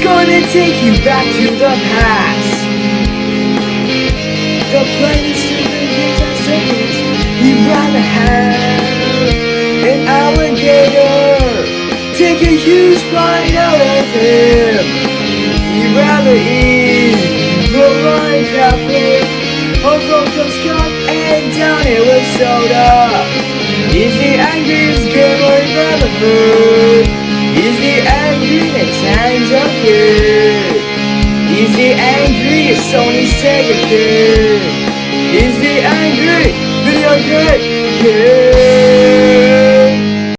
gonna take you back to the past. The planes, stupid kids, and circuits. He'd rather have an alligator take a huge bite out of him. He'd rather eat the line cafe of Rocco's Cup and down it with soda. He's the angriest Angriest Sony Sega kid. He's the angry video game kid.